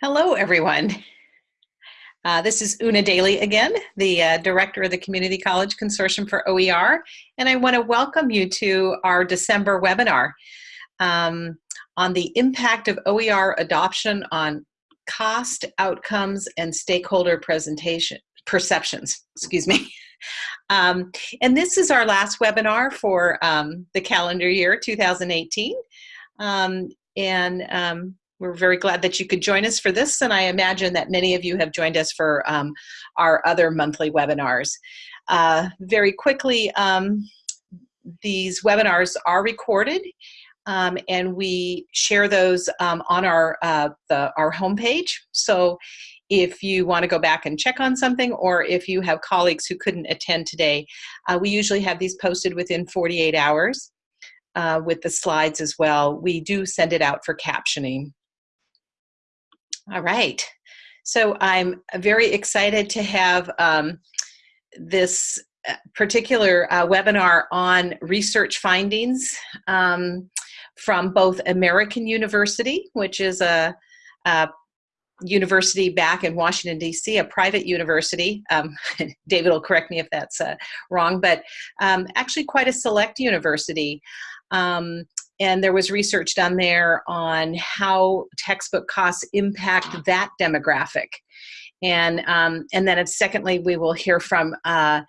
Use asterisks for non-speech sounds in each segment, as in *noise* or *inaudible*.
Hello, everyone. Uh, this is Una Daly again, the uh, Director of the Community College Consortium for OER, and I want to welcome you to our December webinar um, on the impact of OER adoption on cost, outcomes, and stakeholder presentation perceptions, excuse me. *laughs* Um, and this is our last webinar for um, the calendar year 2018. Um, and um, we're very glad that you could join us for this, and I imagine that many of you have joined us for um, our other monthly webinars. Uh, very quickly, um, these webinars are recorded, um, and we share those um, on our, uh, the, our homepage. So if you want to go back and check on something, or if you have colleagues who couldn't attend today, uh, we usually have these posted within 48 hours. Uh, with the slides as well. We do send it out for captioning. All right. So I'm very excited to have um, this uh, particular uh, webinar on research findings um, from both American University, which is a, a university back in Washington, D.C., a private university. Um, *laughs* David will correct me if that's uh, wrong, but um, actually quite a select university. Um, and there was research done there on how textbook costs impact that demographic. And, um, and then secondly, we will hear from uh,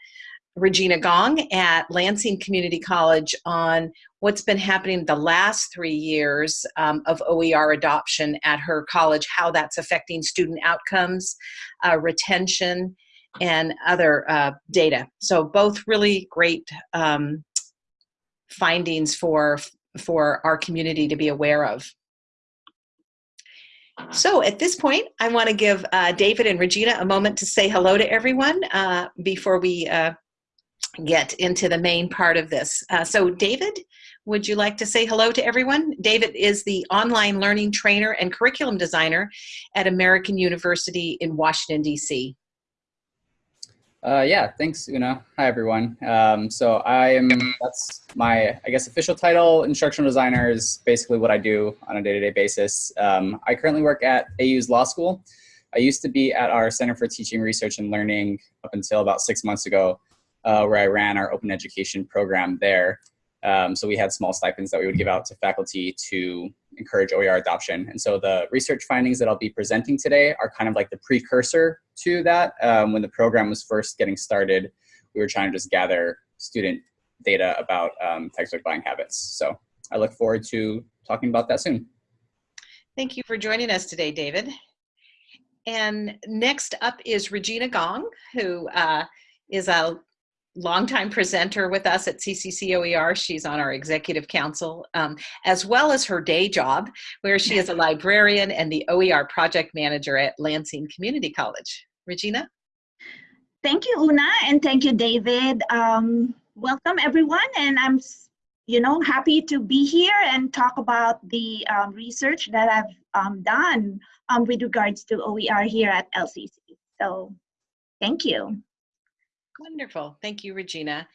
Regina Gong at Lansing Community College on what's been happening the last three years um, of OER adoption at her college, how that's affecting student outcomes, uh, retention, and other uh, data. So both really great um, findings for for our community to be aware of. So at this point, I want to give uh, David and Regina a moment to say hello to everyone uh, before we uh, get into the main part of this. Uh, so David, would you like to say hello to everyone? David is the online learning trainer and curriculum designer at American University in Washington, D.C. Uh, yeah, thanks, Una. Hi, everyone. Um, so I am, that's my, I guess, official title. Instructional designer is basically what I do on a day-to-day -day basis. Um, I currently work at AU's law school. I used to be at our Center for Teaching, Research, and Learning up until about six months ago, uh, where I ran our open education program there. Um, so we had small stipends that we would give out to faculty to encourage OER adoption. And so the research findings that I'll be presenting today are kind of like the precursor to that. Um, when the program was first getting started, we were trying to just gather student data about um, textbook buying habits. So I look forward to talking about that soon. Thank you for joining us today, David. And next up is Regina Gong, who uh, is a longtime presenter with us at CCCOER. She's on our executive council, um, as well as her day job, where she is a librarian and the OER project manager at Lansing Community College. Regina? Thank you, Una, and thank you, David. Um, welcome, everyone, and I'm you know, happy to be here and talk about the um, research that I've um, done um, with regards to OER here at LCC. So thank you. Wonderful. Thank you, Regina.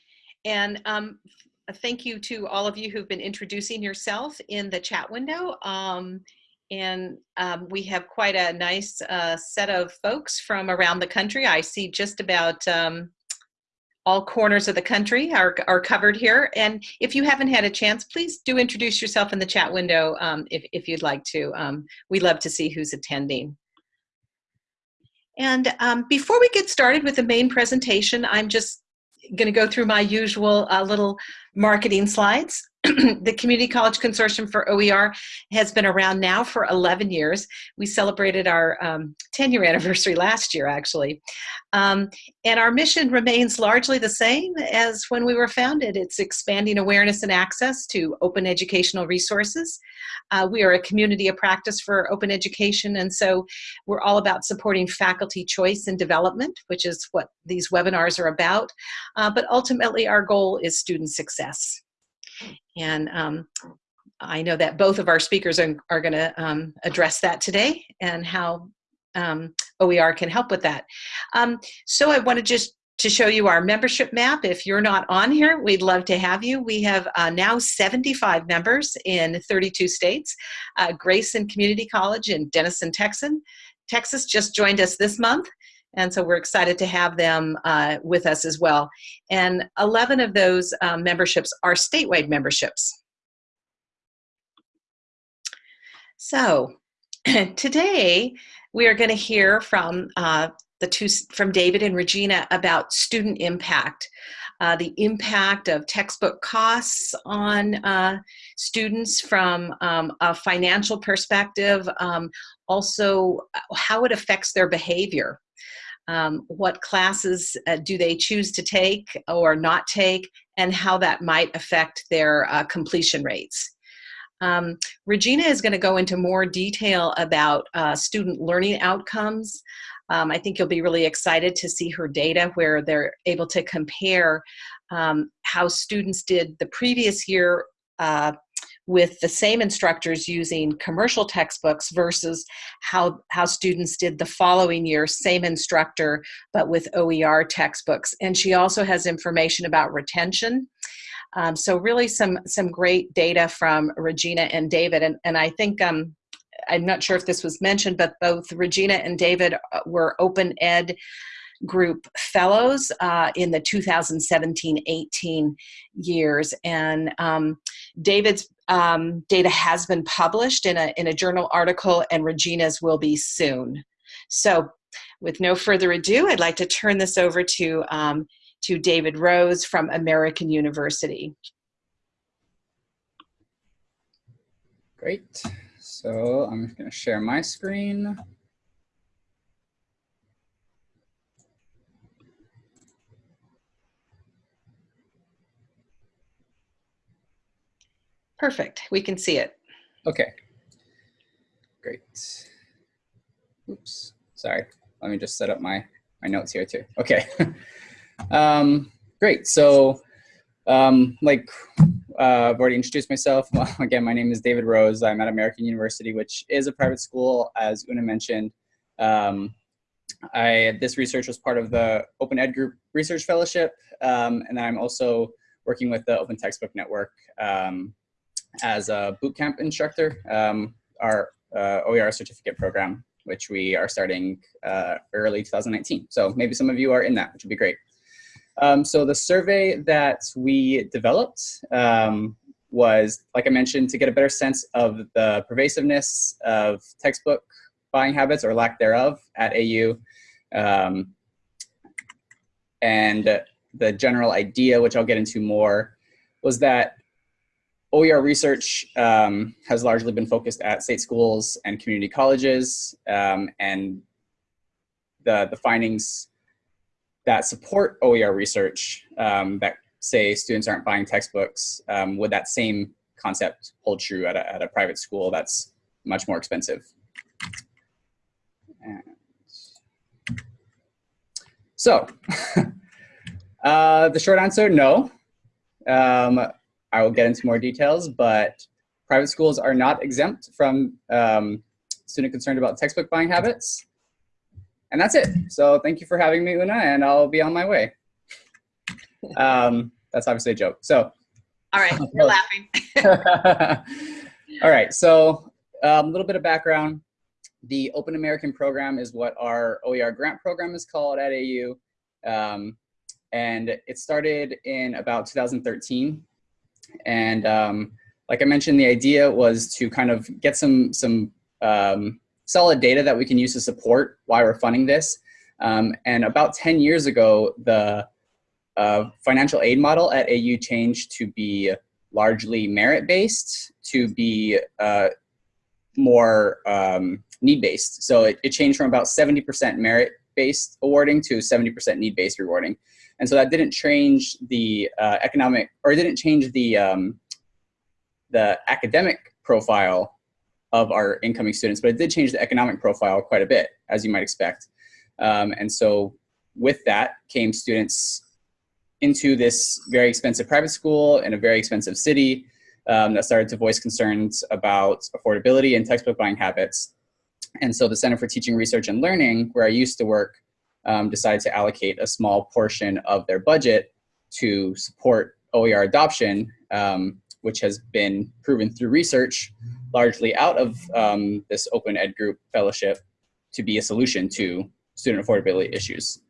And um, thank you to all of you who've been introducing yourself in the chat window. And um, we have quite a nice uh, set of folks from around the country. I see just about um, all corners of the country are, are covered here. And if you haven't had a chance, please do introduce yourself in the chat window um, if, if you'd like to. Um, we love to see who's attending. And um, before we get started with the main presentation, I'm just going to go through my usual uh, little marketing slides. *clears throat* the Community College Consortium for OER has been around now for 11 years. We celebrated our um, 10 year anniversary last year, actually. Um, and our mission remains largely the same as when we were founded. It's expanding awareness and access to open educational resources. Uh, we are a community of practice for open education, and so we're all about supporting faculty choice and development, which is what these webinars are about. Uh, but ultimately, our goal is student success. And um, I know that both of our speakers are, are going to um, address that today and how um, OER can help with that. Um, so I want to just to show you our membership map. If you're not on here, we'd love to have you. We have uh, now 75 members in 32 states. Uh, Grayson Community College in Denison, Texas, Texas just joined us this month. And so we're excited to have them uh, with us as well. And 11 of those um, memberships are statewide memberships. So *clears throat* today we are going to hear from uh, the two from David and Regina about student impact. Uh, the impact of textbook costs on uh, students from um, a financial perspective, um, also uh, how it affects their behavior. Um, what classes uh, do they choose to take or not take, and how that might affect their uh, completion rates. Um, Regina is going to go into more detail about uh, student learning outcomes, um, I think you'll be really excited to see her data where they're able to compare um, how students did the previous year uh, with the same instructors using commercial textbooks versus how, how students did the following year, same instructor, but with OER textbooks. And she also has information about retention. Um, so really some, some great data from Regina and David. And, and I think um, I'm not sure if this was mentioned, but both Regina and David uh, were Open Ed group fellows uh, in the 2017-18 years and um, david's um, data has been published in a, in a journal article and regina's will be soon. So with no further ado i'd like to turn this over to um, to david rose from american university. Great. So I'm going to share my screen. Perfect. We can see it. Okay. Great. Oops. Sorry. Let me just set up my, my notes here too. Okay. *laughs* um, great. So um, like uh, I've already introduced myself. *laughs* Well, again, my name is David Rose. I'm at American University, which is a private school, as Una mentioned. Um, I, this research was part of the Open Ed Group Research Fellowship, um, and I'm also working with the Open Textbook Network um, as a bootcamp instructor, um, our uh, OER certificate program, which we are starting uh, early 2019. So maybe some of you are in that, which would be great. Um, so the survey that we developed um, was, like I mentioned, to get a better sense of the pervasiveness of textbook buying habits or lack thereof at AU. Um, and the general idea, which I'll get into more, was that OER research um, has largely been focused at state schools and community colleges, um, and the, the findings that support OER research um, that say students aren't buying textbooks, um, would that same concept hold true at a, at a private school that's much more expensive? And so, *laughs* uh, the short answer, no. I will get into more details, but private schools are not exempt from um, student concerned about textbook buying habits. And that's it. So thank you for having me, Una, and I'll be on my way. Um, that's obviously a joke. So. All right, *laughs* we're laughing. *laughs* All right, so um, a um, little bit of background. The Open American program is what our OER grant program is called at AU. Um, and it started in about 2013. And um, like I mentioned, the idea was to kind of get some, some um, solid data that we can use to support why we're funding this. Um, and about 10 years ago, the uh, financial aid model at AU changed to be largely merit-based to be uh, more um, need-based. So it, it, changed from about 70% merit-based awarding to 70% need-based rewarding. And so that didn't change the uh, economic, or it didn't change the, um, the academic profile of our incoming students, but it did change the economic profile quite a bit, as you might expect. Um, and so with that came students into this very expensive private school in a very expensive city um, that started to voice concerns about affordability and textbook buying habits. And so the Center for Teaching, Research, and Learning, where I used to work, um, decided to allocate a small portion of their budget to support OER adoption, um, which has been proven through research, largely out of um, this Open Ed Group Fellowship, to be a solution to student affordability issues.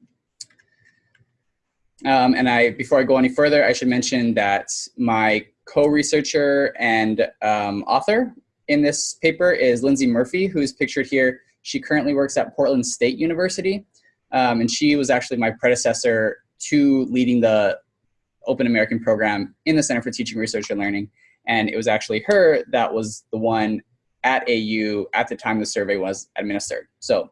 Um, and I, before I go any further, I should mention that my co-researcher and um, author in this paper is Lindsay Murphy, who's pictured here. She currently works at Portland State University, um, and she was actually my predecessor to leading the Open American program in the Center for Teaching, Research, and Learning. And it was actually her that was the one at AU at the time the survey was administered. So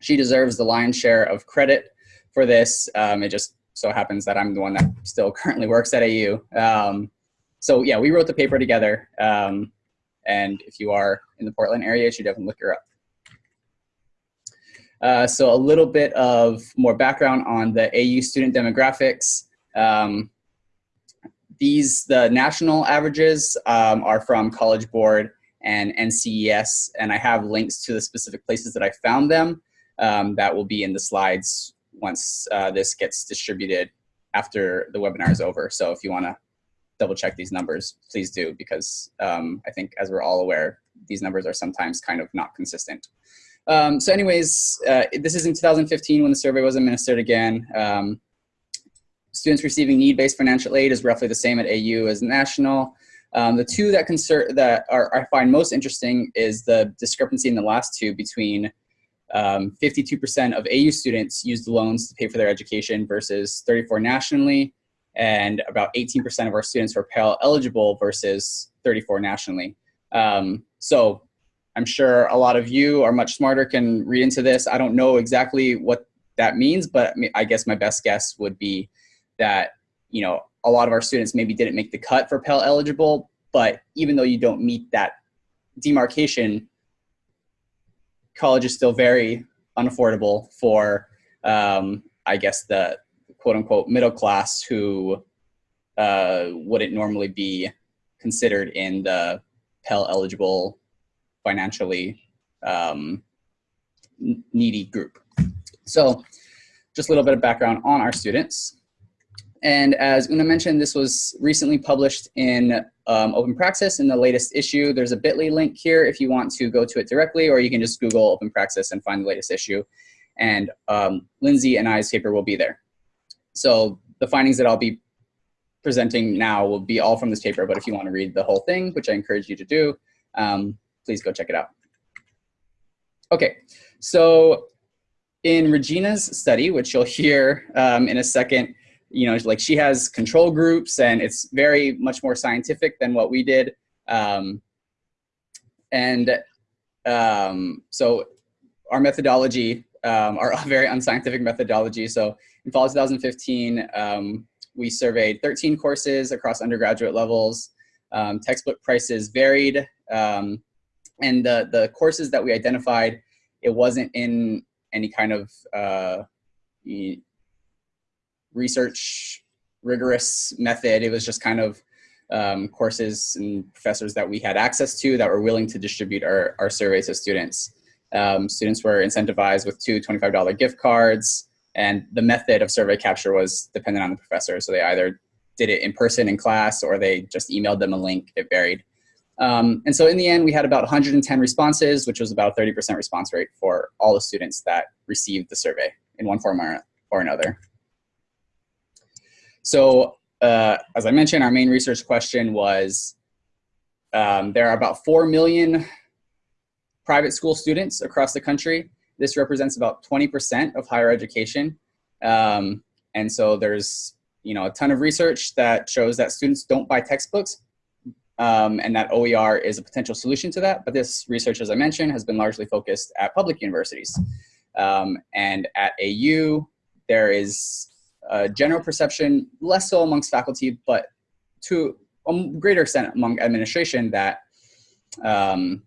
she deserves the lion's share of credit for this. Um, it just so happens that I'm the one that still currently works at AU. Um, so yeah, we wrote the paper together. Um, and if you are in the Portland area, you should definitely look her up. Uh, so a little bit of more background on the AU student demographics. Um, these, the national averages um, are from College Board and NCES, and I have links to the specific places that I found them um, that will be in the slides once uh, this gets distributed after the webinar is over. So if you wanna double check these numbers, please do, because um, I think as we're all aware, these numbers are sometimes kind of not consistent. Um, so anyways, uh, this is in 2015 when the survey was administered again. Um, students receiving need-based financial aid is roughly the same at AU as national. Um, the two that, concern, that are, I find most interesting is the discrepancy in the last two between 52% um, of AU students used loans to pay for their education versus 34 nationally, and about 18% of our students were Pell eligible versus 34 nationally. Um, so I'm sure a lot of you are much smarter, can read into this. I don't know exactly what that means, but I guess my best guess would be that, you know, a lot of our students maybe didn't make the cut for Pell eligible, but even though you don't meet that demarcation, college is still very unaffordable for, um, I guess, the quote unquote middle class who uh, wouldn't normally be considered in the Pell eligible financially um, needy group. So just a little bit of background on our students. And as Una mentioned, this was recently published in um, Open Praxis in the latest issue. There's a bit.ly link here if you want to go to it directly, or you can just Google Open Praxis and find the latest issue. And um, Lindsay and I's paper will be there. So the findings that I'll be presenting now will be all from this paper, but if you want to read the whole thing, which I encourage you to do, um, please go check it out. Okay, so in Regina's study, which you'll hear um, in a second, you know, like she has control groups and it's very much more scientific than what we did. Um, and um, so our methodology, um, our *laughs* very unscientific methodology. So in fall 2015, um, we surveyed 13 courses across undergraduate levels. Um, textbook prices varied. Um, and the, the courses that we identified, it wasn't in any kind of uh, research rigorous method. It was just kind of um, courses and professors that we had access to that were willing to distribute our, our surveys to students. Um, students were incentivized with two $25 gift cards, and the method of survey capture was dependent on the professor. So they either did it in person in class or they just emailed them a link, it varied. Um, and so in the end, we had about 110 responses, which was about a 30% response rate for all the students that received the survey in one form or, or another. So uh, as I mentioned, our main research question was, um, there are about 4 million private school students across the country. This represents about 20% of higher education. Um, and so there's you know, a ton of research that shows that students don't buy textbooks um, and that OER is a potential solution to that. But this research, as I mentioned, has been largely focused at public universities. Um, and at AU, there is a general perception, less so amongst faculty, but to a greater extent among administration that, um,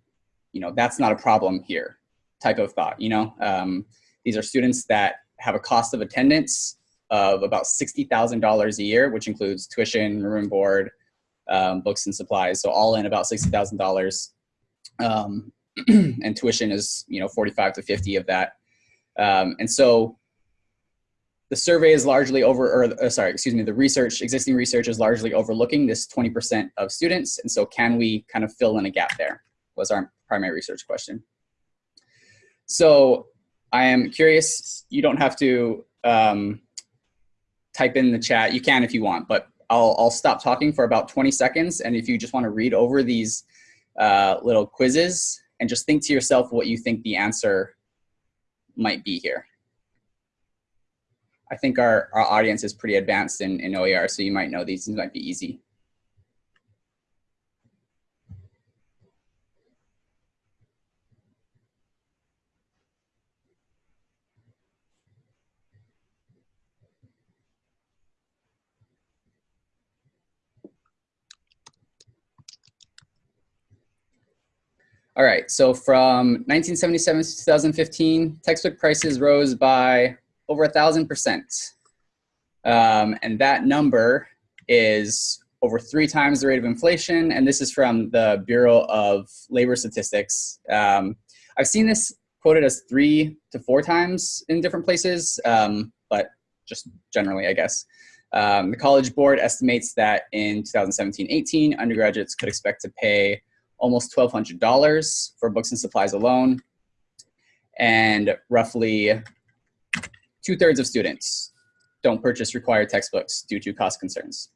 you know, that's not a problem here type of thought, you know. Um, these are students that have a cost of attendance of about $60,000 a year, which includes tuition, room and board, um, books and supplies. So all in about $60,000. Um, *clears throat* and tuition is, you know, 45 to 50 of that. Um, and so the survey is largely over, or uh, sorry, excuse me, the research, existing research is largely overlooking this 20% of students. And so can we kind of fill in a gap there was our primary research question. So I am curious, you don't have to um, type in the chat. You can if you want, but I'll, I'll stop talking for about 20 seconds. And if you just want to read over these uh, little quizzes and just think to yourself what you think the answer might be here. I think our, our audience is pretty advanced in, in OER, so you might know these, these might be easy. All right, so from 1977 to 2015, textbook prices rose by over a thousand percent. Um, and that number is over three times the rate of inflation. And this is from the Bureau of Labor Statistics. Um, I've seen this quoted as three to four times in different places, um, but just generally, I guess. Um, the College Board estimates that in 2017-18, undergraduates could expect to pay almost $1,200 for books and supplies alone, and roughly two thirds of students don't purchase required textbooks due to cost concerns.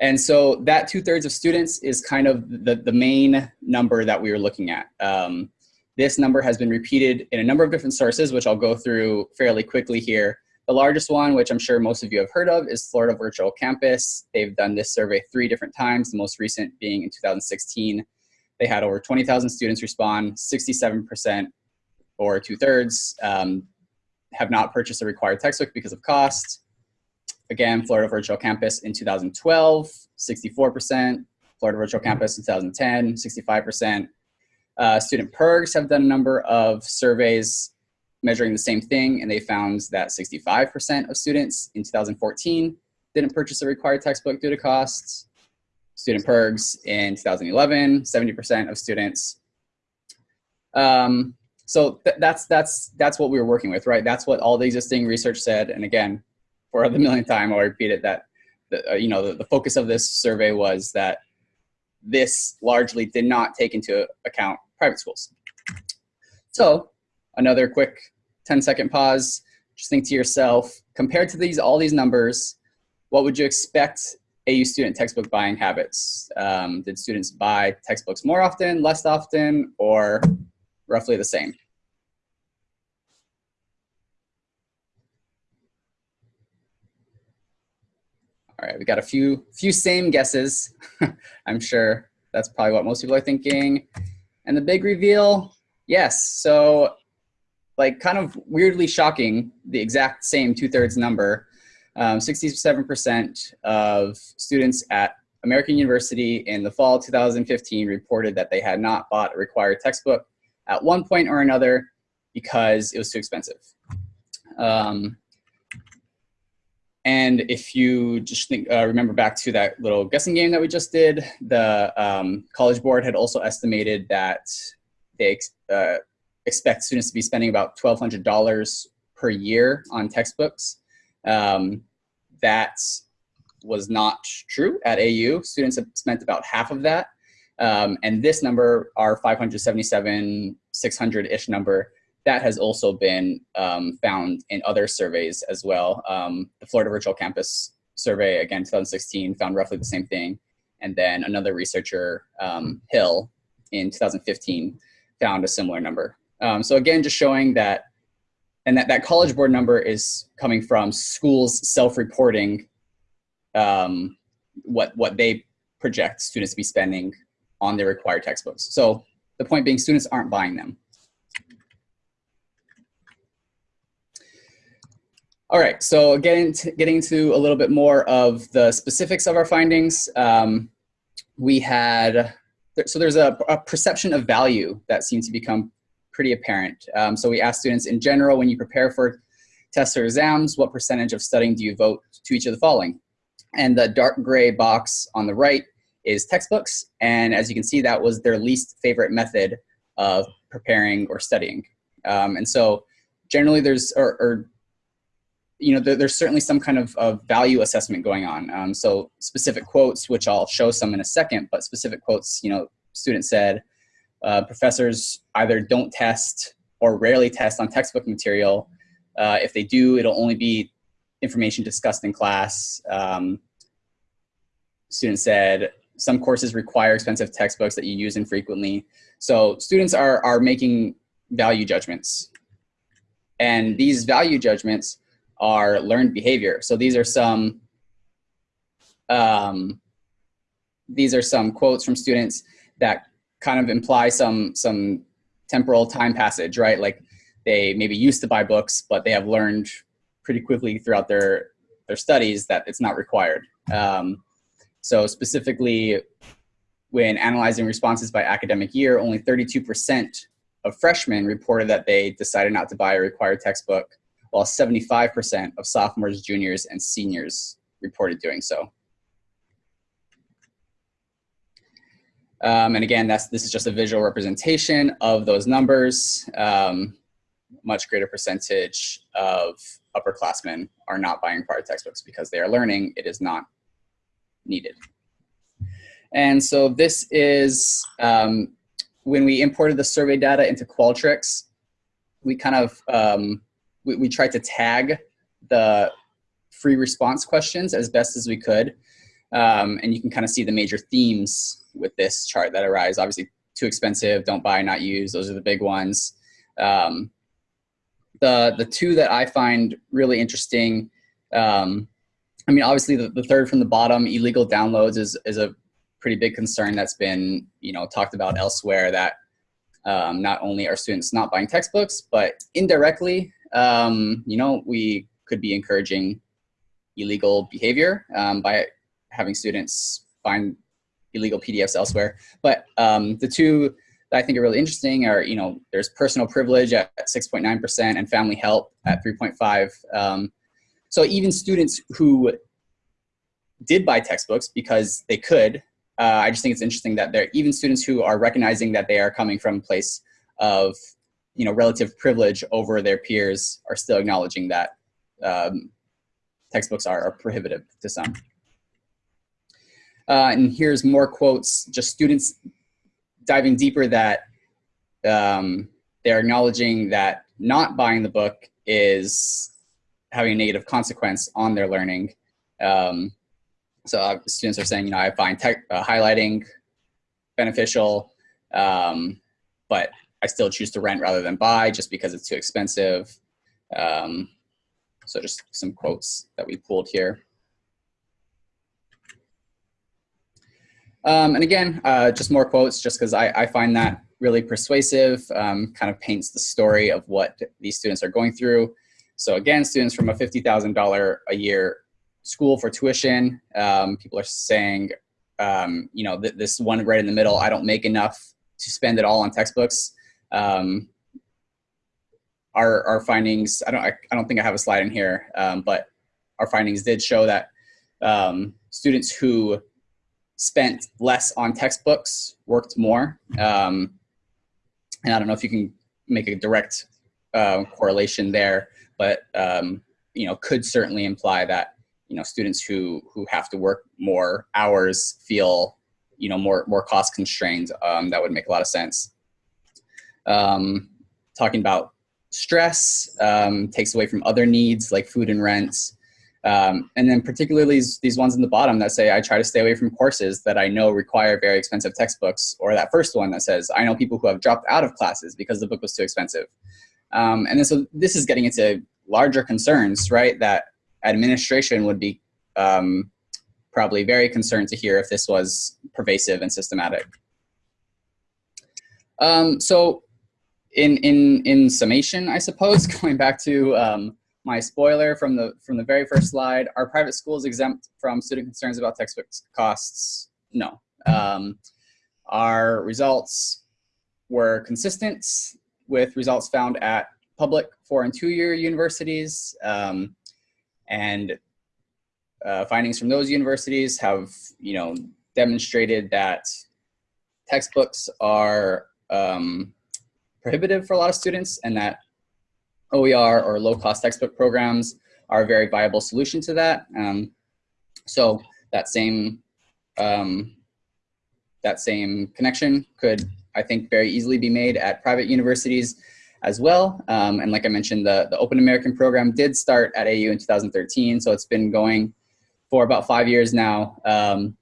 And so that two thirds of students is kind of the, the main number that we were looking at. Um, this number has been repeated in a number of different sources, which I'll go through fairly quickly here. The largest one, which I'm sure most of you have heard of, is Florida Virtual Campus. They've done this survey three different times, the most recent being in 2016. They had over 20,000 students respond, 67% or two thirds um, have not purchased a required textbook because of cost. Again, Florida Virtual Campus in 2012, 64%. Florida Virtual Campus in 2010, 65%. Uh, Student PIRGs have done a number of surveys measuring the same thing, and they found that 65% of students in 2014 didn't purchase a required textbook due to costs. Student PIRGs in 2011, 70% of students. Um, so th that's that's that's what we were working with, right? That's what all the existing research said. And again, for the millionth time, I'll repeat it that the, uh, you know the, the focus of this survey was that this largely did not take into account private schools. So another quick 10 second pause. Just think to yourself, compared to these all these numbers, what would you expect AU student textbook buying habits? Um, did students buy textbooks more often, less often, or roughly the same? All right, we got a few few same guesses. *laughs* I'm sure that's probably what most people are thinking. And the big reveal, yes. So like kind of weirdly shocking, the exact same two-thirds number. 67% um, of students at American University in the fall 2015 reported that they had not bought a required textbook at one point or another because it was too expensive. Um, and if you just think, uh, remember back to that little guessing game that we just did, the um, College Board had also estimated that they uh, expect students to be spending about $1,200 per year on textbooks. Um, that was not true at AU. Students have spent about half of that. Um, and this number, our 577, 600-ish number, that has also been um, found in other surveys as well. Um, the Florida Virtual Campus survey, again, 2016, found roughly the same thing. And then another researcher, um, Hill, in 2015, found a similar number. Um, so again, just showing that, and that, that College Board number is coming from schools self-reporting um, what, what they project students to be spending on their required textbooks. So the point being students aren't buying them. All right, so getting getting to a little bit more of the specifics of our findings, um, we had, so there's a, a, perception of value that seems to become pretty apparent. Um, so we asked students in general, when you prepare for tests or exams, what percentage of studying do you vote to each of the following? And the dark gray box on the right is textbooks. And as you can see, that was their least favorite method of preparing or studying. Um, and so generally there's, or, or you know, there, there's certainly some kind of, of value assessment going on. Um, so specific quotes, which I'll show some in a second, but specific quotes, you know, student said, uh, professors either don't test or rarely test on textbook material. Uh, if they do, it'll only be information discussed in class. Um, student said, some courses require expensive textbooks that you use infrequently. So students are, are making value judgments. And these value judgments are learned behavior. So these are some, um, these are some quotes from students that kind of imply some, some temporal time passage, right? Like they maybe used to buy books, but they have learned pretty quickly throughout their, their studies that it's not required. Um, so specifically, when analyzing responses by academic year, only 32% of freshmen reported that they decided not to buy a required textbook, while 75% of sophomores, juniors, and seniors reported doing so. Um, and again, that's, this is just a visual representation of those numbers. Um, much greater percentage of upperclassmen are not buying required textbooks because they are learning. It is not needed. And so this is um, when we imported the survey data into Qualtrics, we kind of, um, we, we tried to tag the free response questions as best as we could. Um, and you can kind of see the major themes with this chart that arise. Obviously, too expensive, don't buy, not use, those are the big ones. Um, the, the two that I find really interesting um, I mean, obviously the, the third from the bottom, illegal downloads is, is a pretty big concern that's been, you know, talked about elsewhere that um, not only are students not buying textbooks, but indirectly, um, you know, we could be encouraging illegal behavior um, by having students find illegal PDFs elsewhere. But um, the two that I think are really interesting are, you know, there's personal privilege at 6.9% and family help at 3.5. Um, so even students who did buy textbooks because they could, uh, I just think it's interesting that there even students who are recognizing that they are coming from a place of you know relative privilege over their peers are still acknowledging that um, textbooks are, are, prohibitive to some. Uh, and here's more quotes, just students diving deeper that um, they're acknowledging that not buying the book is having a negative consequence on their learning. Um, so uh, students are saying, you know, I find tech, uh, highlighting beneficial, um, but I still choose to rent rather than buy just because it's too expensive. Um, so just some quotes that we pulled here. Um, and again, uh, just more quotes just because I, I, find that really persuasive, um, kind of paints the story of what these students are going through. So again, students from a $50,000 a year school for tuition, um, people are saying, um, you know, th this one right in the middle, I don't make enough to spend it all on textbooks. Um, our, our findings, I don't, I, I, don't think I have a slide in here, um, but our findings did show that students who spent less on textbooks worked more. Um, and I don't know if you can make a direct uh, correlation there but um, you know, could certainly imply that you know students who who have to work more hours feel you know more more cost constrained. Um, that would make a lot of sense. Um, talking about stress um, takes away from other needs like food and rent. Um, and then particularly these, ones in the bottom that say, I try to stay away from courses that I know require very expensive textbooks, or that first one that says, I know people who have dropped out of classes because the book was too expensive. Um, and then so this is getting into larger concerns, right, that administration would be um, probably very concerned to hear if this was pervasive and systematic. Um, so in, in, in summation, I suppose, *laughs* going back to um, my spoiler from the, from the very first slide, are private schools exempt from student concerns about textbook costs? No. Um, our results were consistent with results found at public four and two-year universities. Um, and uh, findings from those universities have, you know, demonstrated that textbooks are um, prohibitive for a lot of students and that OER or low cost textbook programs are a very viable solution to that. Um, so that same um, that same connection could, I think, very easily be made at private universities as well. Um, and like I mentioned, the, the Open American program did start at AU in 2013, so it's been going for about five years now. Um,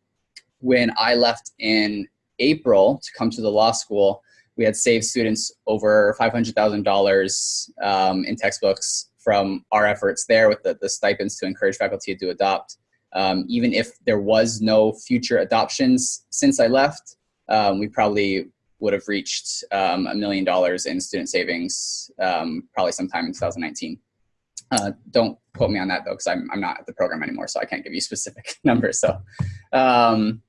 when I left in April to come to the law school, we had saved students over $500,000 um, in textbooks from our efforts there with the, the stipends to encourage faculty to adopt. Um, even if there was no future adoptions since I left, um, we probably would have reached um, a million dollars in student savings um, probably sometime in 2019. Uh, don't quote me on that though, because I'm, I'm not at the program anymore, so I can't give you specific *laughs* numbers. So, um,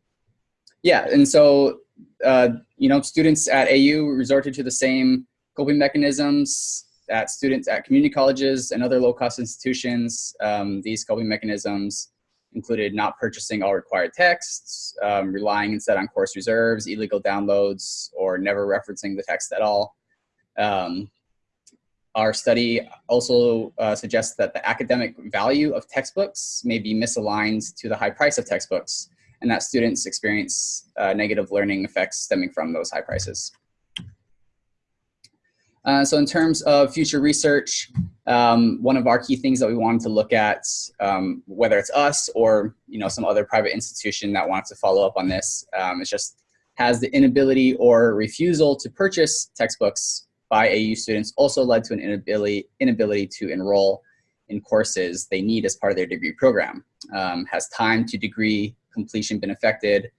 yeah, and so, uh, you know, students at AU resorted to the same coping mechanisms that students at community colleges and other low-cost institutions. Um, these coping mechanisms included not purchasing all required texts, um, relying instead on course reserves, illegal downloads, or never referencing the text at all. Um, our study also uh, suggests that the academic value of textbooks may be misaligned to the high price of textbooks, and that students experience uh, negative learning effects stemming from those high prices. Uh, so in terms of future research, um, one of our key things that we wanted to look at, um, whether it's us or you know some other private institution that wants to follow up on this, um, is just has the inability or refusal to purchase textbooks by AU students also led to an inability, inability to enroll in courses they need as part of their degree program. Um, has time to degree completion been affected,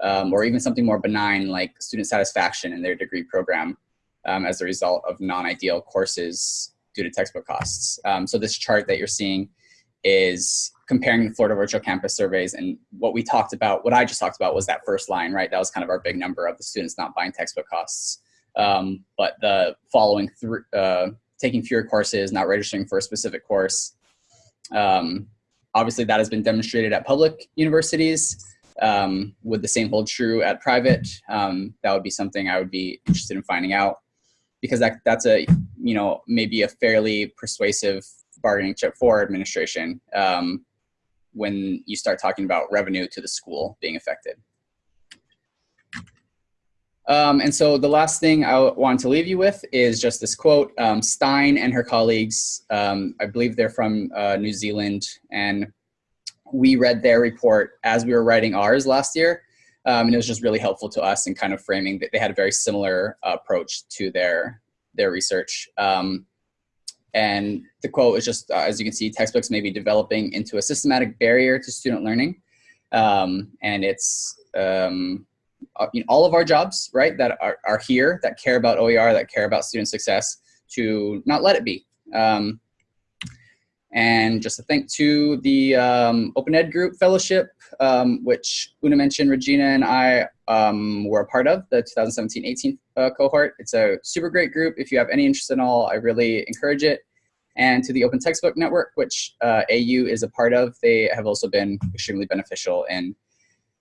um, or even something more benign like student satisfaction in their degree program um, as a result of non-ideal courses due to textbook costs. Um, so this chart that you're seeing is comparing the Florida Virtual Campus surveys and what we talked about, what I just talked about was that first line, right? That was kind of our big number of the students not buying textbook costs. Um, but the following through, uh, taking fewer courses, not registering for a specific course, um, obviously that has been demonstrated at public universities. Um, would the same hold true at private? Um, that would be something I would be interested in finding out because that, that's a, you know, maybe a fairly persuasive bargaining chip for administration um, when you start talking about revenue to the school being affected. Um, and so the last thing I want to leave you with is just this quote. Um, Stein and her colleagues, um, I believe they're from uh, New Zealand, and we read their report as we were writing ours last year. Um, and it was just really helpful to us in kind of framing that they had a very similar uh, approach to their their research. Um, and the quote is just, uh, as you can see, textbooks may be developing into a systematic barrier to student learning. Um, and it's uh, know, all of our jobs, right, that are, are here, that care about OER, that care about student success, to not let it be. Um, and just a thank to the um, Open Ed Group Fellowship, um, which Una mentioned, Regina and I um, were a part of, the 2017-18 uh, cohort. It's a super great group. If you have any interest in all, I really encourage it. And to the Open Textbook Network, which uh, AU is a part of, they have also been extremely beneficial in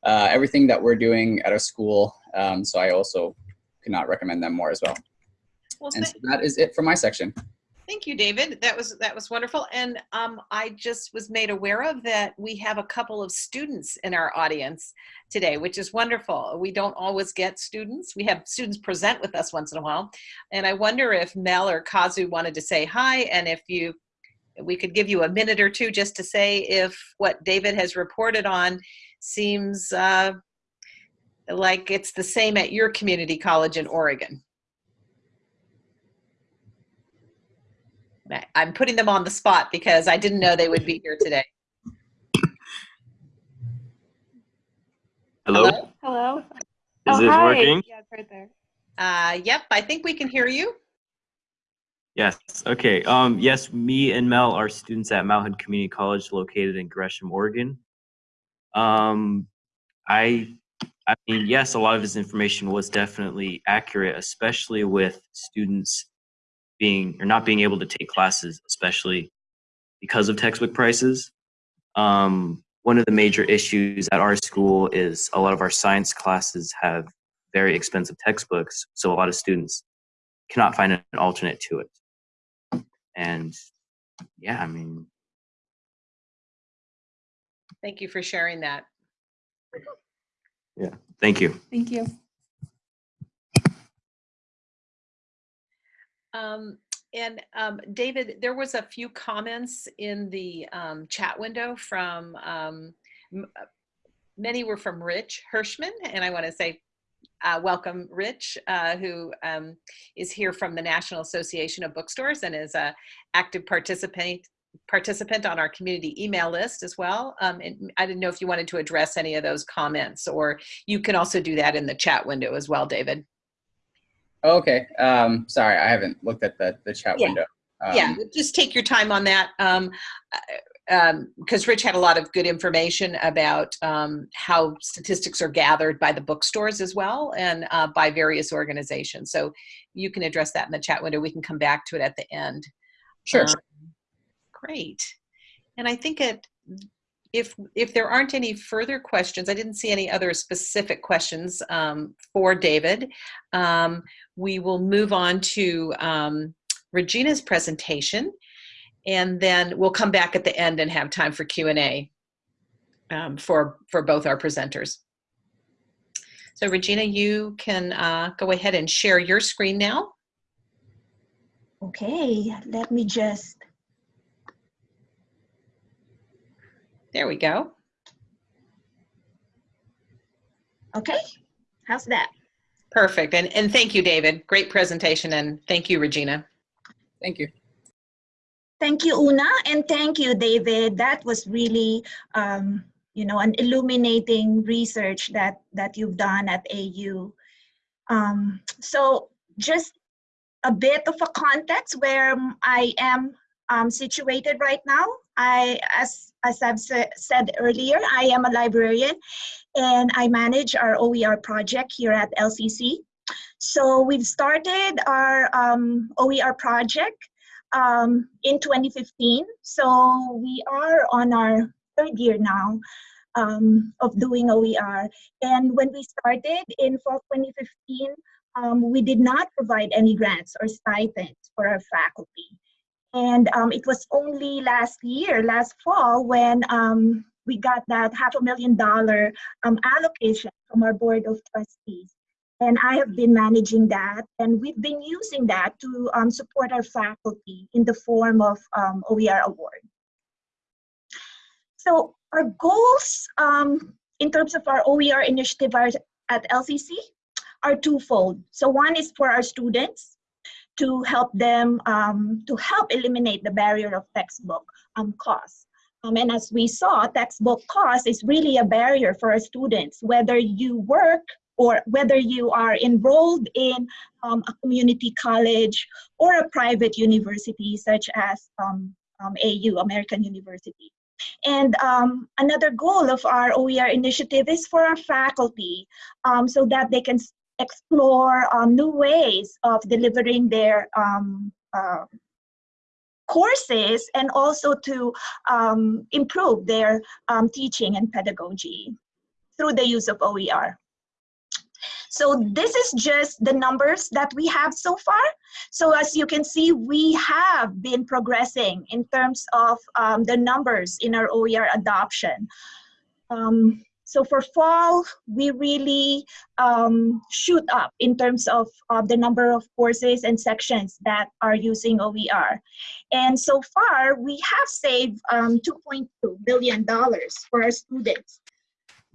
uh, everything that we're doing at our school. Um, so I also could not recommend them more as well. well and so that is it for my section. Thank you, David. That was that was wonderful. And um, I just was made aware of that we have a couple of students in our audience today, which is wonderful. We don't always get students. We have students present with us once in a while. And I wonder if Mel or Kazu wanted to say hi and if you we could give you a minute or two just to say if what David has reported on seems uh, like it's the same at your community college in Oregon. I'm putting them on the spot because I didn't know they would be here today. Hello? Hello? Hello? Is oh, this hi. working? Yeah, it's right there. Uh, yep, I think we can hear you. Yes. Okay. Um, yes, me and Mel are students at Mount Hood Community College located in Gresham, Oregon. Um, I, I mean, yes, a lot of his information was definitely accurate, especially with students being or not being able to take classes, especially because of textbook prices. Um, one of the major issues at our school is a lot of our science classes have very expensive textbooks, so a lot of students cannot find an alternate to it. And yeah, I mean, Thank you for sharing that. Yeah, thank you. Thank you. Um, and um, David, there was a few comments in the um, chat window from, um, uh, many were from Rich Hirschman, and I want to say uh, welcome, Rich, uh, who um, is here from the National Association of Bookstores and is a active participant participant on our community email list as well. Um, and I didn't know if you wanted to address any of those comments, or you can also do that in the chat window as well, David. Oh, okay. Um, sorry, I haven't looked at the, the chat Yeah. window. Um, yeah just take your time on that um because rich had a lot of good information about um, how statistics are gathered by the bookstores as well and uh, by various organizations. So you can address that in the chat window. We can come back to it at the end. Sure. Um, great. And i think it if if there aren't any further questions i didn't see any other specific questions um, for david. Um, we will move on to um, regina's presentation and then we'll come back at the end and have time for q&a um, for for both our presenters. So regina you can uh, go ahead and share your screen now. Okay, let me just, there we go. Okay, how's that? perfect. And and thank you david. Great presentation and thank you regina. Thank you. Thank you, Una, and thank you, David. That was really, um, you know, an illuminating research that that you've done at AU. Um, so, just a bit of a context where I am um, situated right now. I, as as I've sa- said earlier, I am a librarian, and I manage our OER project here at LCC. So we've started our um, OER project um, in 2015. So we are on our third year now um, of doing OER. And when we started in fall 2015, um, we did not provide any grants or stipends for our faculty. And um, it was only last year, last fall, when um, we got that half a million dollar um, allocation from our board of trustees. And I have been managing that, and we've been using that to um, support our faculty in the form of um, OER award. So our goals um, in terms of our OER initiative are, at LCC are twofold. So one is for our students to help them um, to help eliminate the barrier of textbook um, costs. Um, and as we saw, textbook cost is really a barrier for our students, whether you work or whether you are enrolled in um, a community college or a private university such as um, um, AU, American University. And um, another goal of our OER initiative is for our faculty um, so that they can explore um, new ways of delivering their uh, courses and also to improve their teaching and pedagogy through the use of OER. So this is just the numbers that we have so far. So as you can see, we have been progressing in terms of um, the numbers in our OER adoption. Um, so for fall, we really um, shoot up in terms of, of the number of courses and sections that are using OER. And so far, we have saved um, $2.2 billion for our students.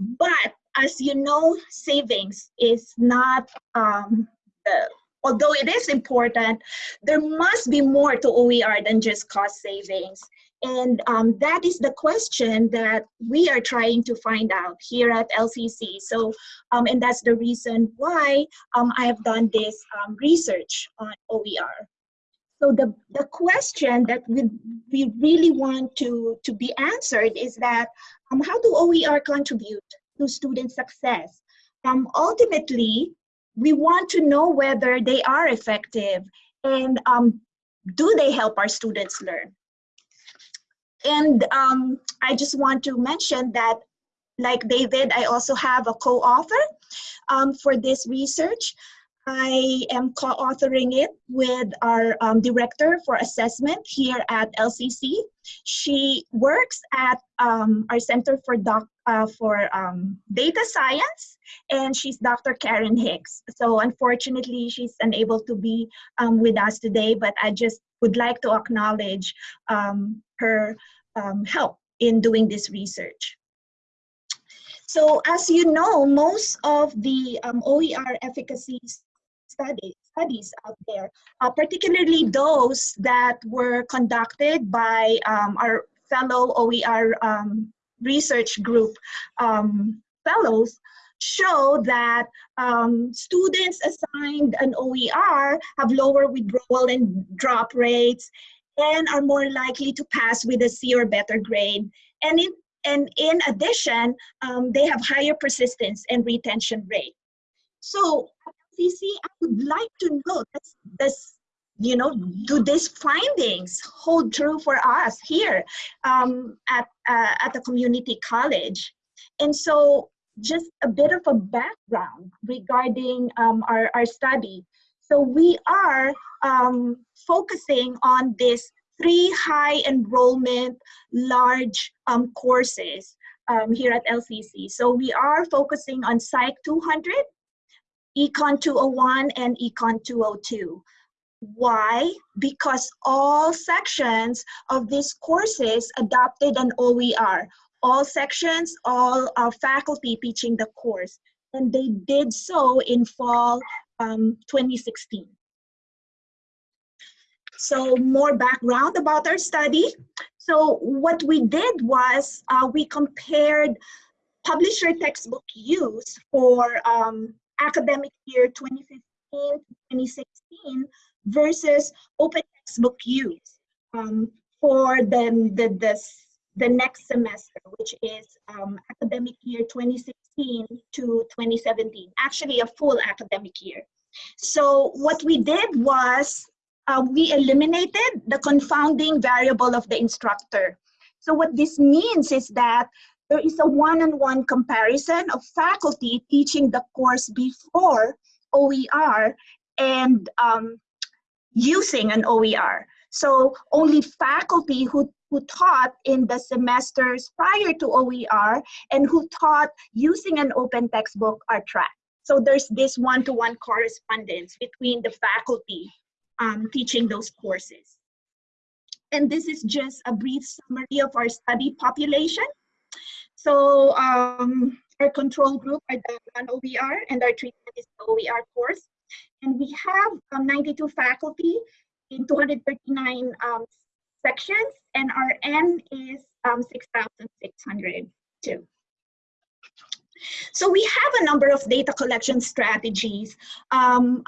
But as you know, savings is not, um, uh, although it is important, there must be more to OER than just cost savings. And um, that is the question that we are trying to find out here at LCC. So, um, and that's the reason why um, I have done this um, research on OER. So the, the question that we, we really want to, to be answered is that um, how do OER contribute to student success? Um, ultimately, we want to know whether they are effective and um, do they help our students learn? And um, I just want to mention that, like David, I also have a co-author um, for this research. I am co-authoring it with our um, director for assessment here at LCC. She works at um, our Center for Doc uh, for um, Data Science, and she's Dr. Karen Hicks. So unfortunately, she's unable to be um, with us today, but I just would like to acknowledge um, her um, help in doing this research. So as you know, most of the um, OER efficacy study, studies out there, uh, particularly those that were conducted by um, our fellow OER um, research group um, fellows, show that um, students assigned an OER have lower withdrawal and drop rates and are more likely to pass with a C or better grade. And in, and in addition, um, they have higher persistence and retention rate. So CC, I would like to know this, this you know, do these findings hold true for us here um, at, uh, at the community college? And so just a bit of a background regarding um, our, our study. So we are um, focusing on this three high enrollment large um, courses um, here at LCC. So we are focusing on Psych 200, Econ 201, and Econ 202. Why? Because all sections of these courses adopted an OER. All sections, all uh, faculty teaching the course. And they did so in fall um, 2016. So more background about our study. So what we did was uh, we compared publisher textbook use for um, academic year 2015-2016 versus open textbook use um, for the, the, the, the next semester, which is um, academic year 2016 to 2017, actually a full academic year. So what we did was uh, we eliminated the confounding variable of the instructor. So what this means is that there is a one-on-one -on -one comparison of faculty teaching the course before OER and um, using an OER. So only faculty who, who taught in the semesters prior to OER and who taught using an open textbook are tracked. So there's this one-to-one -one correspondence between the faculty um, teaching those courses. And this is just a brief summary of our study population. So um, our control group are the non-OER and our treatment is the OER course. And we have um, 92 faculty in 239 um, sections and our N is um, 6,602. So we have a number of data collection strategies. Um,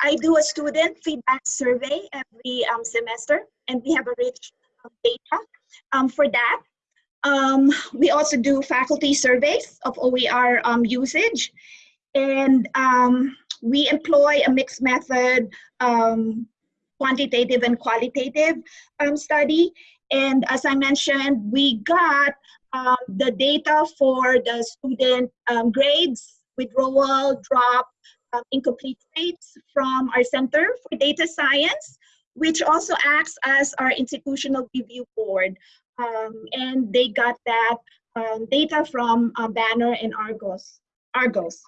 I do a student feedback survey every um, semester, and we have a rich data for that. Um, we also do faculty surveys of OER um, usage, and um, we employ a mixed method quantitative and qualitative study. And as I mentioned, we got the data for the student grades, withdrawal, drop, um, incomplete rates from our Center for Data Science, which also acts as our institutional review board. Um, and they got that um, data from uh, Banner and Argos. Argos.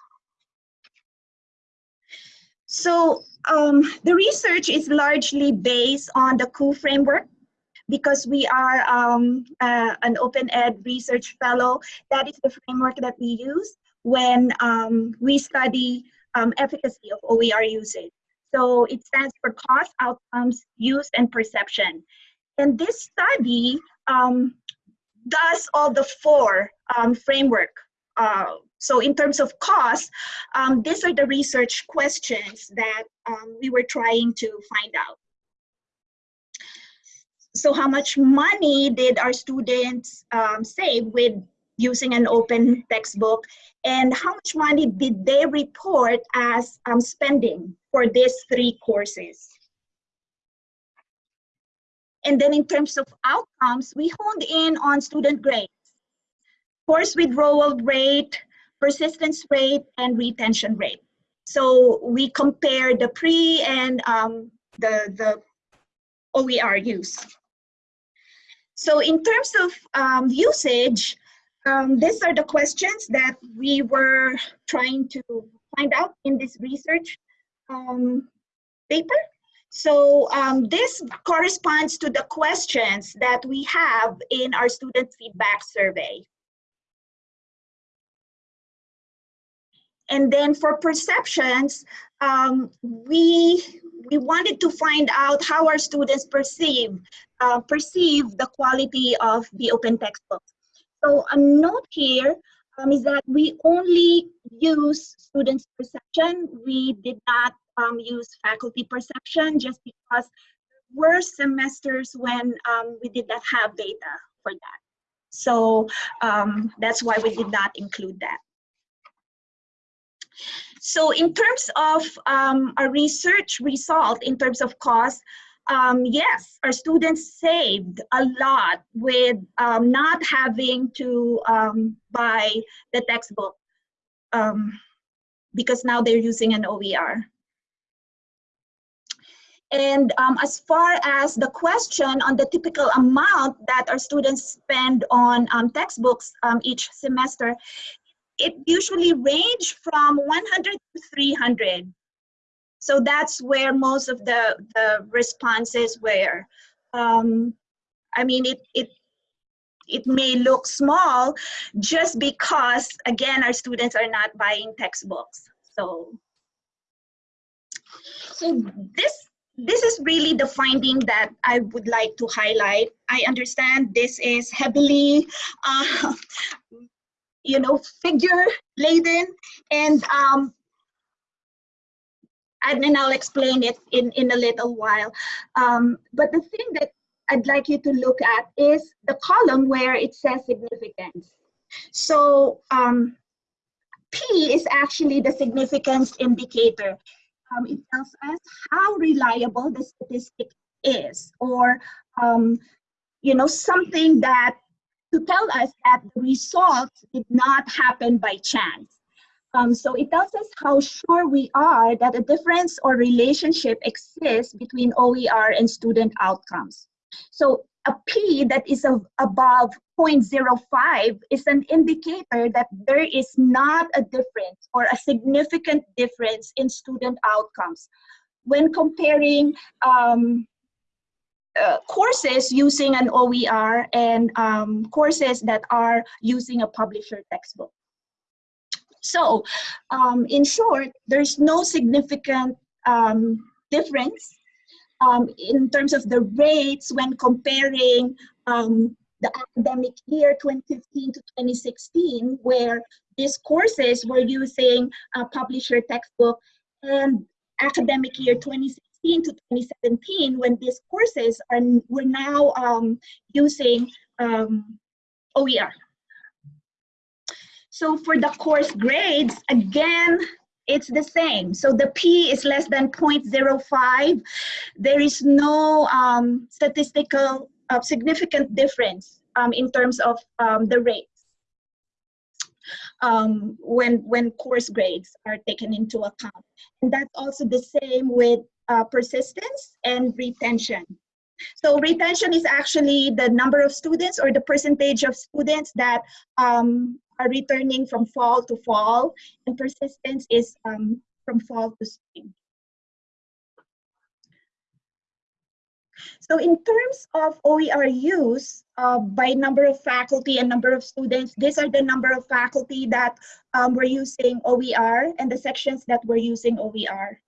So um, the research is largely based on the COUP framework because we are um, uh, an open ed research fellow. That is the framework that we use when um, we study um, efficacy of OER usage. So it stands for cost, outcomes, use, and perception. And this study um, does all the four um, framework. Uh, so in terms of cost, um, these are the research questions that um, we were trying to find out. So how much money did our students um, save with using an open textbook and how much money did they report as um, spending for these three courses. And then in terms of outcomes, we honed in on student grades, course withdrawal rate, persistence rate, and retention rate. So we compare the pre and um, the, the OER use. So in terms of um, usage, um, these are the questions that we were trying to find out in this research um, paper. So um, this corresponds to the questions that we have in our student feedback survey. And then for perceptions, um, we, we wanted to find out how our students perceive, uh, perceive the quality of the open textbooks. So a note here um, is that we only use students' perception. We did not um, use faculty perception just because there were semesters when um, we did not have data for that. So um, that's why we did not include that. So in terms of um, our research result, in terms of cost, um, yes, our students saved a lot with um, not having to um, buy the textbook um, because now they're using an OER. And um, as far as the question on the typical amount that our students spend on um, textbooks each semester, it usually range from 100 to 300. So that's where most of the, the responses were. Um, I mean, it, it, it may look small just because, again, our students are not buying textbooks. So, so this, this is really the finding that I would like to highlight. I understand this is heavily uh, you know, figure laden. And, um, and then I'll explain it in, in a little while. Um, but the thing that I'd like you to look at is the column where it says significance. So um, P is actually the significance indicator. Um, it tells us how reliable the statistic is or, um, you know, something that to tell us that the results did not happen by chance. Um, so it tells us how sure we are that a difference or relationship exists between OER and student outcomes. So a P that is of above 0.05 is an indicator that there is not a difference or a significant difference in student outcomes when comparing um, uh, courses using an OER and um, courses that are using a publisher textbook. So, um, in short, there's no significant um, difference um, in terms of the rates when comparing um, the academic year 2015 to 2016, where these courses were using a publisher textbook, and academic year 2016 to 2017 when these courses are we're now um, using um, OER. So for the course grades, again, it's the same. So the P is less than 0.05. There is no um, statistical uh, significant difference um, in terms of um, the rates um, when, when course grades are taken into account. And that's also the same with uh, persistence and retention. So retention is actually the number of students or the percentage of students that um, are returning from fall to fall, and persistence is um, from fall to spring. So in terms of OER use uh, by number of faculty and number of students, these are the number of faculty that um, were using OER and the sections that were using OER.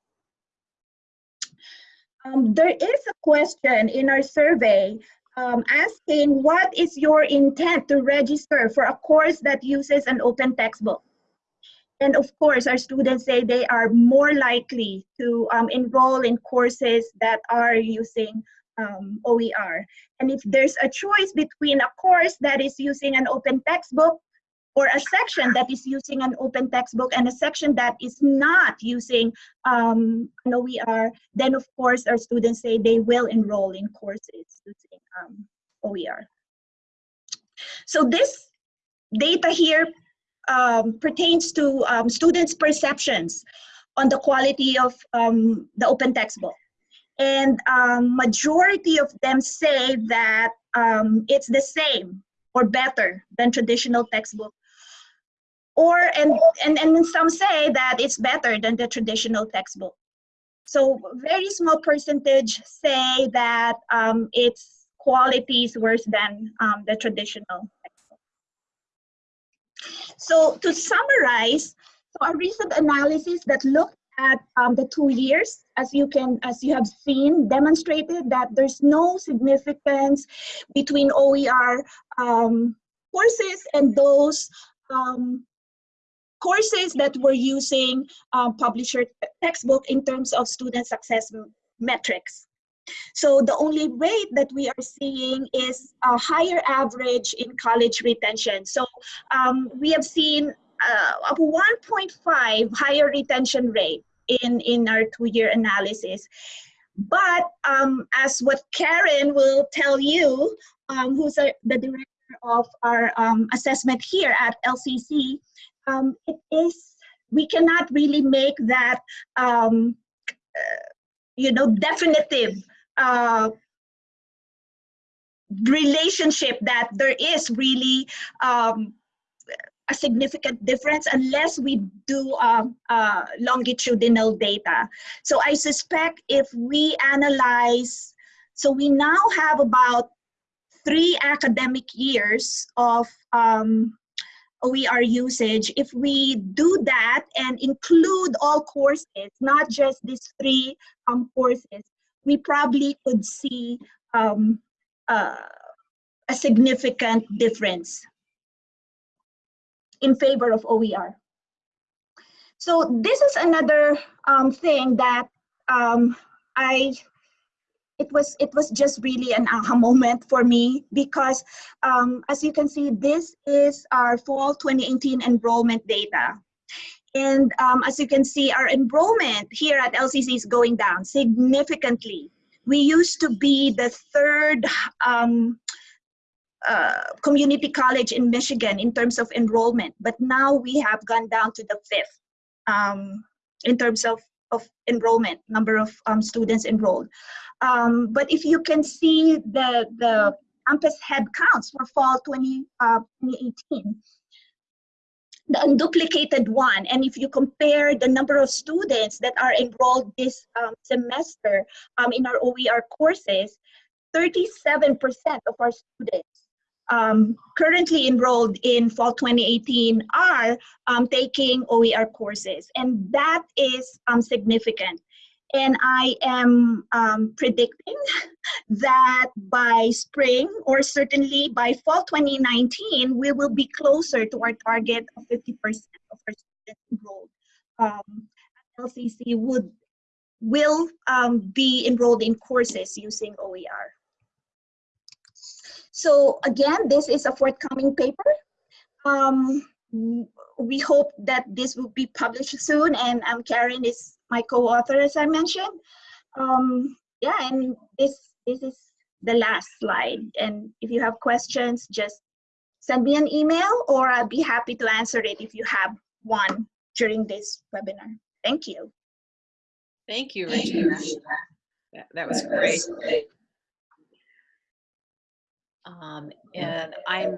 Um, there is a question in our survey um, asking what is your intent to register for a course that uses an open textbook? And of course, our students say they are more likely to um, enroll in courses that are using um, OER. And if there's a choice between a course that is using an open textbook or a section that is using an open textbook and a section that is not using um, an OER, then of course our students say they will enroll in courses using um, OER. So this data here um, pertains to um, students' perceptions on the quality of um, the open textbook. And um, majority of them say that um, it's the same or better than traditional textbook. Or, and, and, and some say that it's better than the traditional textbook. So very small percentage say that um, its quality is worse than um, the traditional textbook. So to summarize, so a recent analysis that looked at um, the two years, as you can, as you have seen, demonstrated that there's no significance between OER um, courses and those um, courses that were using um, publisher textbook in terms of student success metrics. So the only rate that we are seeing is a higher average in college retention. So um, we have seen uh, a 1.5 higher retention rate in, in our two-year analysis. But um, as what Karen will tell you, um, who's a, the director of our um, assessment here at LCC, um, it is, we cannot really make that, um, uh, you know, definitive uh, relationship that there is really um, a significant difference unless we do um, uh, longitudinal data. So I suspect if we analyze, so we now have about three academic years of um, OER usage. If we do that and include all courses, not just these three um, courses, we probably could see um, uh, a significant difference in favor of OER. So this is another um, thing that um, I, it was, it was just really an aha moment for me because um, as you can see, this is our fall 2018 enrollment data. And um, as you can see, our enrollment here at LCC is going down significantly. We used to be the third um, uh, community college in Michigan in terms of enrollment, but now we have gone down to the fifth um, in terms of, of enrollment, number of um, students enrolled. Um, but if you can see the, the campus head counts for fall 20, uh, 2018, the unduplicated one, and if you compare the number of students that are enrolled this um, semester um, in our OER courses, 37% of our students um, currently enrolled in fall 2018 are um, taking OER courses, and that is um, significant. And I am um, predicting *laughs* that by spring or certainly by fall 2019, we will be closer to our target of 50% of our students enrolled. Um, LCC would will um, be enrolled in courses using OER. So again, this is a forthcoming paper. Um, we hope that this will be published soon and um, Karen is my co-author as I mentioned. Um, yeah, and this, this is the last slide. And if you have questions, just send me an email or I'll be happy to answer it if you have one during this webinar. Thank you. Thank you, Regina. That, that was great. Um, and I'm,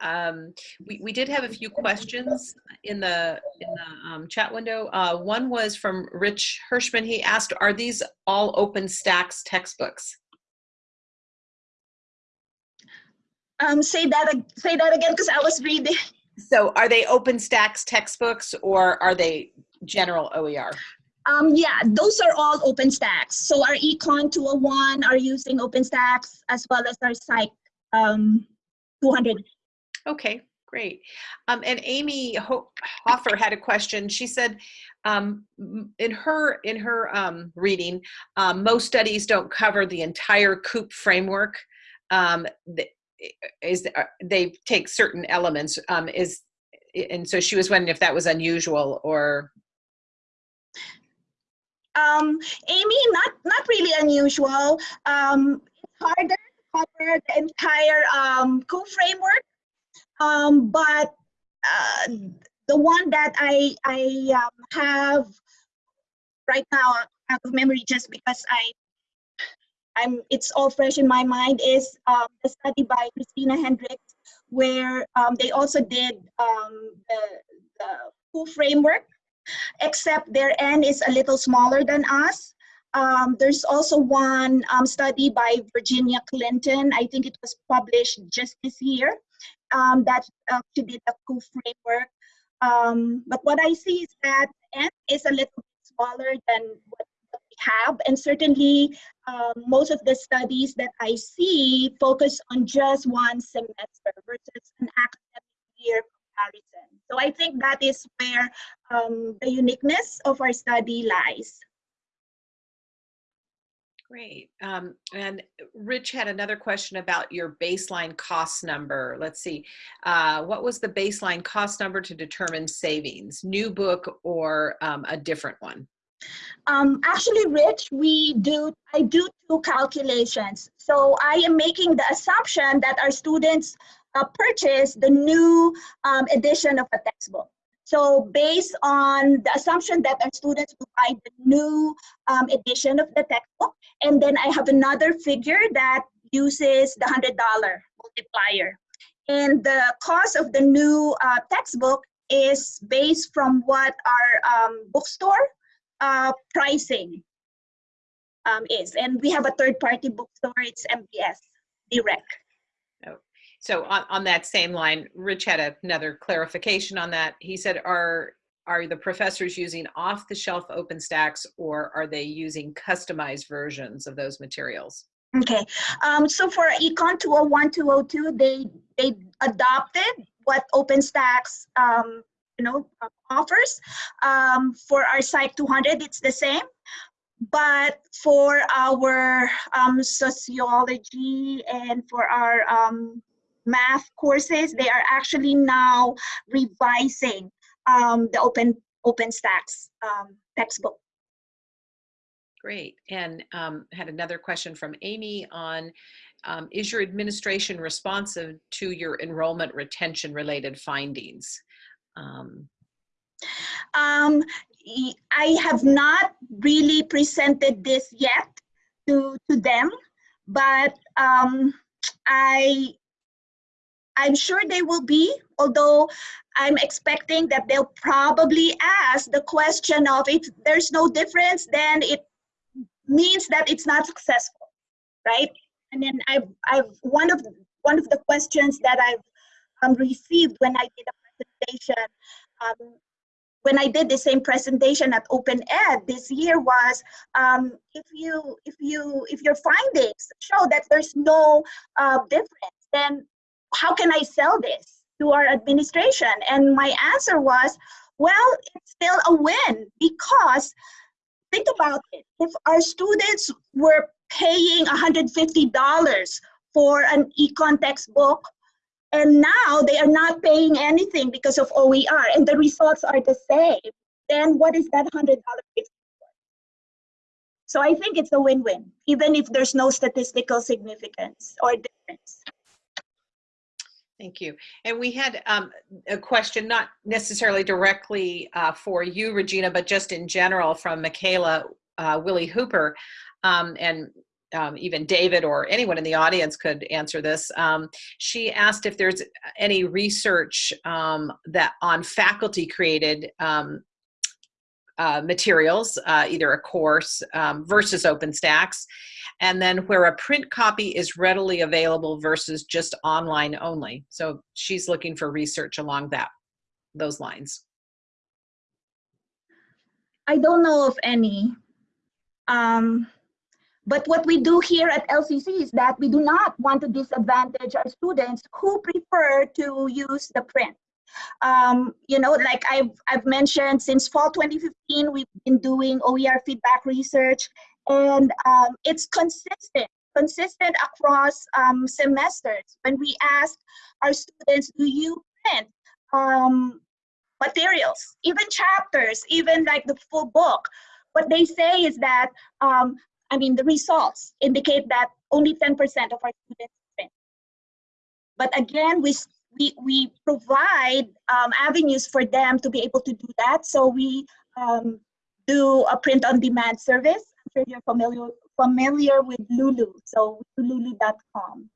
um, we, we did have a few questions in the, in the um, chat window. Uh, one was from Rich Hershman. He asked, are these all OpenStax textbooks? Um, say that, say that again, because I was reading. So are they OpenStax textbooks or are they general OER? Um, yeah, those are all OpenStax. So our Econ 201 are using OpenStax as well as our Psych um, 200. Okay, great. Um, and Amy Hofer had a question. She said, um, in her in her um, reading, um, most studies don't cover the entire COUP framework. Um, is uh, they take certain elements. Um, is and so she was wondering if that was unusual or um, Amy, not not really unusual. Um, it's harder to cover the entire um, co-framework, um, but uh, the one that I I um, have right now out of memory just because I I'm it's all fresh in my mind is um, study by Christina Hendricks where um, they also did um, the, the COUP framework except their N is a little smaller than us. Um, there's also one um, study by Virginia Clinton. I think it was published just this year um, that uh, she did the COUP framework. Um, but what I see is that N is a little smaller than what we have. And certainly um, most of the studies that I see focus on just one semester versus an academic year comparison. So I think that is where um, the uniqueness of our study lies. Great. Um, and Rich had another question about your baseline cost number. Let's see. Uh, what was the baseline cost number to determine savings? New book or um, a different one? Um, actually, Rich, we do, I do two calculations. So I am making the assumption that our students uh, purchase the new um, edition of a textbook. So based on the assumption that our students will buy the new um, edition of the textbook, and then I have another figure that uses the $100 multiplier. And the cost of the new uh, textbook is based from what our um, bookstore uh, pricing um, is. And we have a third party bookstore, it's MBS Direct. So on, on that same line, Rich had another clarification on that. He said, are, are the professors using off the shelf OpenStax or are they using customized versions of those materials? Okay, um, so for Econ 201, 202, they, they adopted what OpenStax, um, you know, offers. Um, for our Psych 200, it's the same. But for our um, sociology and for our um, math courses, they are actually now revising um, the open OpenStax um, textbook. Great. And um, had another question from Amy on, um, is your administration responsive to your enrollment retention related findings? Um, um, I have not really presented this yet to, to them, but um, I I'm sure they will be, although I'm expecting that they'll probably ask the question of if there's no difference, then it means that it's not successful, right? And then I've, I've one of one of the questions that I've um, received when I did a presentation, um, when I did the same presentation at Open Ed this year was um, if you if you if your findings show that there's no uh, difference, then how can I sell this to our administration? And my answer was, well, it's still a win because think about it. If our students were paying $150 for an econ textbook, and now they are not paying anything because of OER, and the results are the same, then what is that $100 So I think it's a win-win, even if there's no statistical significance or difference. Thank you. And we had um, a question, not necessarily directly uh, for you, Regina, but just in general from Michaela uh, Willi Hooper, um, and um, even David or anyone in the audience could answer this. Um, she asked if there's any research um, that on faculty created um, uh, materials, uh, either a course versus OpenStax, and then where a print copy is readily available versus just online only. So she's looking for research along that those lines. I don't know of any. Um, but what we do here at LCC is that we do not want to disadvantage our students who prefer to use the print. Um, you know, like I've, I've mentioned since fall 2015, we've been doing OER feedback research and um, it's consistent consistent across um, semesters. When we ask our students do you print um, materials even chapters even like the full book? What they say is that um, i mean the results indicate that only 10% of our students print. But again we we, we provide um, avenues for them to be able to do that so we um, do a print-on-demand service. I'm sure you're familiar familiar with Lulu, so lulu.com.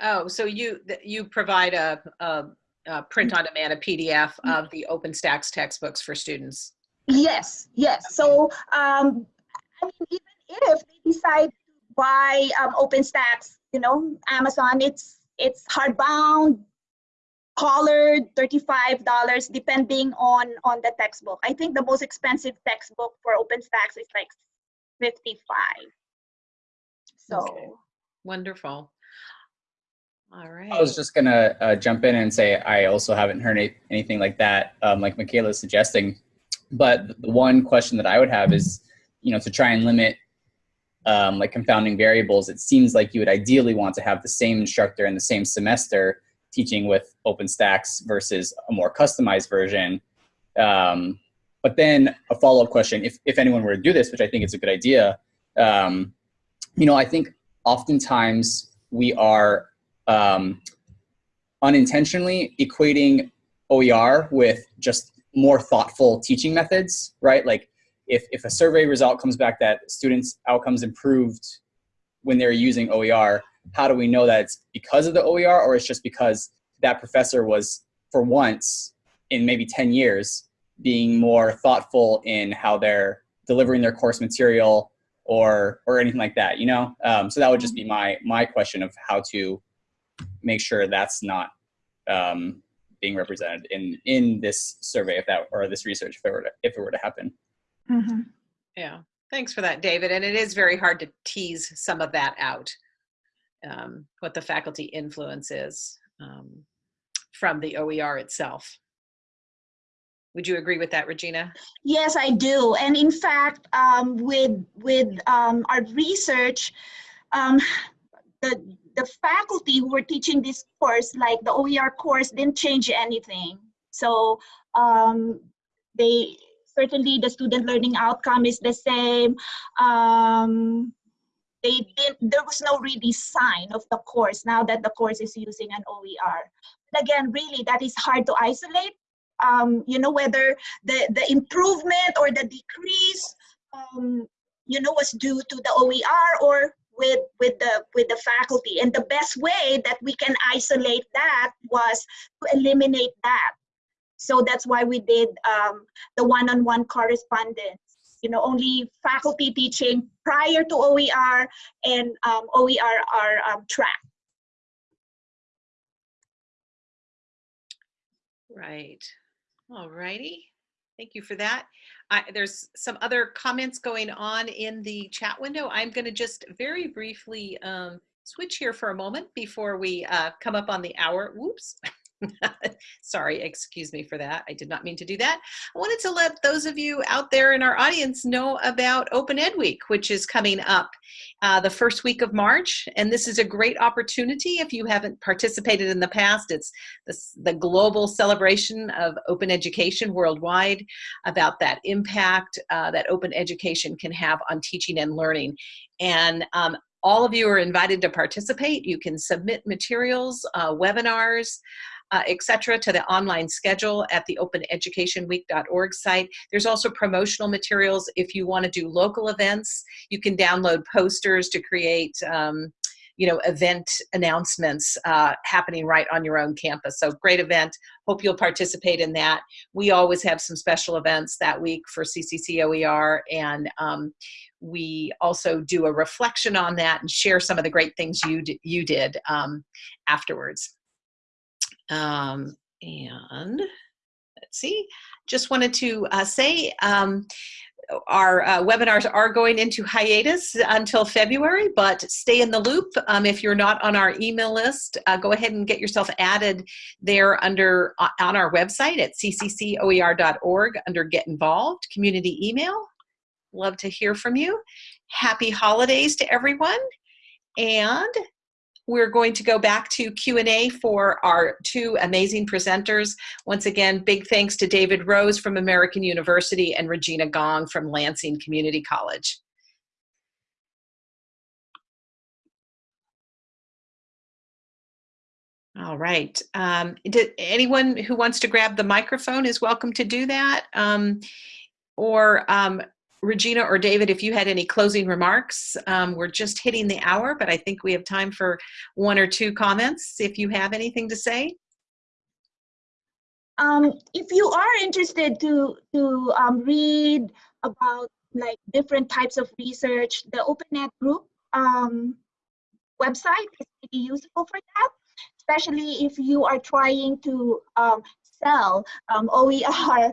Oh, so you you provide a, a, a print on demand, a PDF of the OpenStax textbooks for students. Yes, yes. So, um, I mean, even if they decide to buy um, OpenStax, you know, Amazon, it's it's hardbound, colored, thirty-five dollars, depending on on the textbook. I think the most expensive textbook for OpenStax is like fifty-five. So. Okay. Wonderful. All right. I was just gonna uh, jump in and say I also haven't heard any, anything like that, um, like Michaela is suggesting. But the one question that I would have is, you know, to try and limit um, like confounding variables, it seems like you would ideally want to have the same instructor in the same semester teaching with OpenStax versus a more customized version. Um, but then a follow-up question, if, if anyone were to do this, which I think is a good idea, um, you know, I think oftentimes we are um, unintentionally equating OER with just more thoughtful teaching methods, right? Like if, if a survey result comes back that students outcomes improved when they're using OER, how do we know that it's because of the OER or it's just because that professor was for once in maybe 10 years being more thoughtful in how they're delivering their course material or or anything like that you know? Um, so that would just be my my question of how to make sure that's not um, being represented in in this survey if that or this research if it were to, if it were to happen mhm. Yeah. Thanks for that, David. And it is very hard to tease some of that out, um, what the faculty influence is um, from the OER itself. Would you agree with that, Regina? Yes, I do. And in fact, um, with with um, our research, um, the the faculty who were teaching this course, like the OER course, didn't change anything. So um, they certainly the student learning outcome is the same. Um, they did there was no really sign of the course now that the course is using an OER. But again, really that is hard to isolate um, you know, whether the, the improvement or the decrease, um, you know, was due to the OER or with, with, the, with the faculty. And the best way that we can isolate that was to eliminate that. So that's why we did um, the one-on-one -on -one correspondence. You know, only faculty teaching prior to OER and um, OER are um, tracked. Right. All righty. Thank you for that. I, there's some other comments going on in the chat window. I'm going to just very briefly um, switch here for a moment before we uh, come up on the hour. Whoops. *laughs* *laughs* Sorry, excuse me for that. I did not mean to do that. I wanted to let those of you out there in our audience know about Open Ed Week, which is coming up uh, the first week of March. And this is a great opportunity if you haven't participated in the past. It's the global celebration of open education worldwide about that impact uh, that open education can have on teaching and learning. And um, all of you are invited to participate. You can submit materials, uh, webinars, uh, etc., to the online schedule at the openeducationweek.org site. There's also promotional materials if you want to do local events. You can download posters to create. Um, you know, event announcements uh, happening right on your own campus. So great event. Hope you'll participate in that. We always have some special events that week for CCC OER, and um, we also do a reflection on that and share some of the great things you you did um, afterwards. Um, and let's see, just wanted to uh, say um, our uh, webinars are going into hiatus until February, but stay in the loop. Um, if you're not on our email list, uh, go ahead and get yourself added there under uh, on our website at cccoer.org under Get Involved, Community Email. Love to hear from you. Happy holidays to everyone. And we're going to go back to Q&A for our two amazing presenters. Once again, big thanks to David Rose from American University and Regina Gong from Lansing Community College. All right. Um, did, anyone who wants to grab the microphone is welcome to do that. Um, or um, Regina or David, if you had any closing remarks, um, we're just hitting the hour, but I think we have time for one or two comments if you have anything to say. Um, if you are interested to to um, read about like different types of research, the OpenEd group um, website is pretty useful for that, especially if you are trying to um, sell um, OER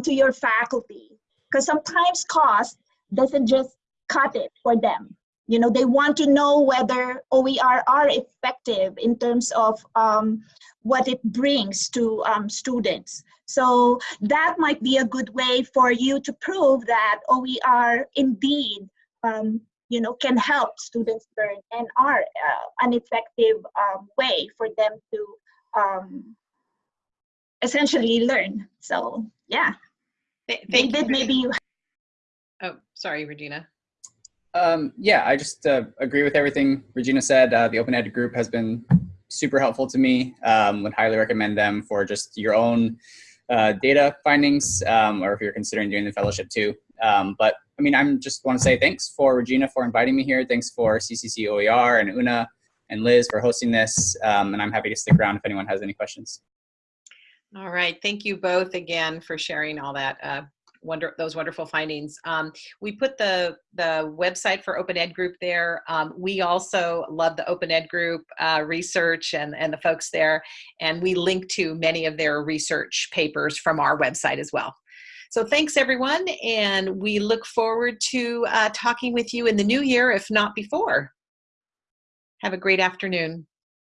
to your faculty. Because sometimes cost doesn't just cut it for them. You know, they want to know whether OER are effective in terms of um, what it brings to um, students. So that might be a good way for you to prove that OER indeed, um, you know, can help students learn and are uh, an effective um, way for them to um, essentially learn. So yeah, Th- Thank David, you. maybe you *laughs* Oh, sorry, Regina. Um, yeah, I just uh, agree with everything Regina said. Uh, the Open Ed group has been super helpful to me. Um, would highly recommend them for just your own uh, data findings, um, or if you're considering doing the fellowship too. Um, but I mean, I'm just want to say thanks for Regina for inviting me here. Thanks for CCC OER and Una and Liz for hosting this. Um, and I'm happy to stick around if anyone has any questions. All right, thank you both again for sharing all that uh, wonder those wonderful findings. Um, we put the the website for Open Ed Group there. Um, we also love the Open Ed Group uh, research and and the folks there, and we link to many of their research papers from our website as well. So thanks everyone, and we look forward to uh, talking with you in the new year, if not before. Have a great afternoon.